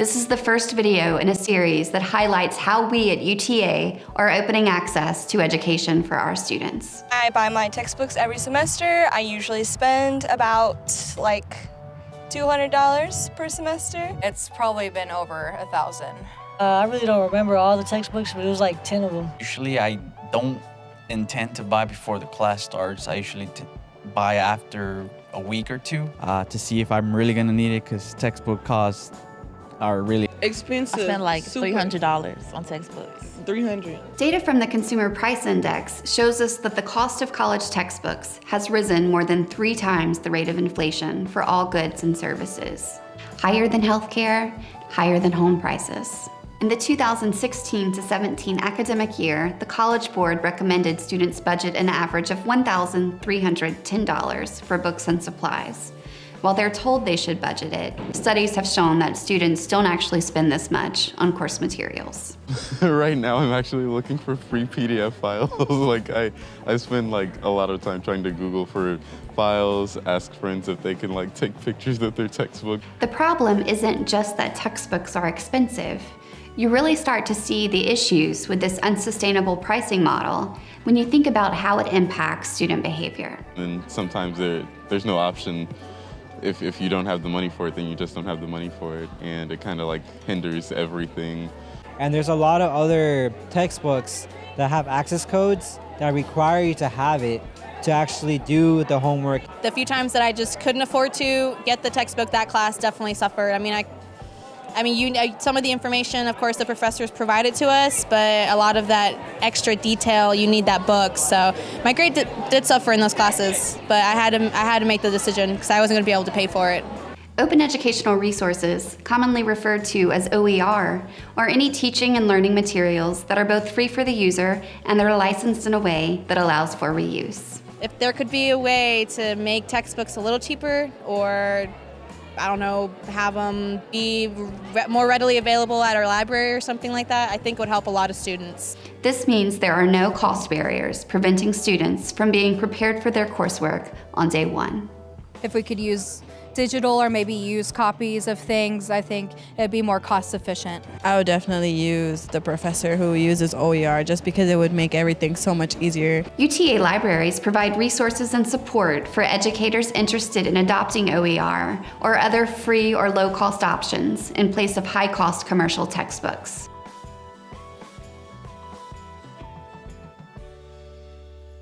This is the first video in a series that highlights how we at UTA are opening access to education for our students. I buy my textbooks every semester. I usually spend about like $200 per semester. It's probably been over a thousand. Uh, I really don't remember all the textbooks, but it was like 10 of them. Usually I don't intend to buy before the class starts. I usually t buy after a week or two. Uh, to see if I'm really gonna need it because textbook costs are really expensive. I spent like Super. $300 on textbooks. 300. Data from the Consumer Price Index shows us that the cost of college textbooks has risen more than three times the rate of inflation for all goods and services. Higher than healthcare, higher than home prices. In the 2016 to 17 academic year, the College Board recommended students budget an average of $1,310 for books and supplies. While they're told they should budget it, studies have shown that students don't actually spend this much on course materials. right now I'm actually looking for free PDF files. like I, I spend like a lot of time trying to Google for files, ask friends if they can like take pictures of their textbook. The problem isn't just that textbooks are expensive. You really start to see the issues with this unsustainable pricing model when you think about how it impacts student behavior. And sometimes there, there's no option if, if you don't have the money for it, then you just don't have the money for it. And it kind of like hinders everything. And there's a lot of other textbooks that have access codes that require you to have it to actually do the homework. The few times that I just couldn't afford to get the textbook, that class definitely suffered. I mean, I I mean, you, some of the information, of course, the professors provided to us, but a lot of that extra detail, you need that book. So my grade did, did suffer in those classes, but I had to, I had to make the decision because I wasn't going to be able to pay for it. Open educational resources, commonly referred to as OER, are any teaching and learning materials that are both free for the user and they're licensed in a way that allows for reuse. If there could be a way to make textbooks a little cheaper or I don't know, have them be re more readily available at our library or something like that, I think would help a lot of students. This means there are no cost barriers preventing students from being prepared for their coursework on day one. If we could use digital or maybe use copies of things, I think it'd be more cost efficient. I would definitely use the professor who uses OER just because it would make everything so much easier. UTA libraries provide resources and support for educators interested in adopting OER or other free or low-cost options in place of high-cost commercial textbooks.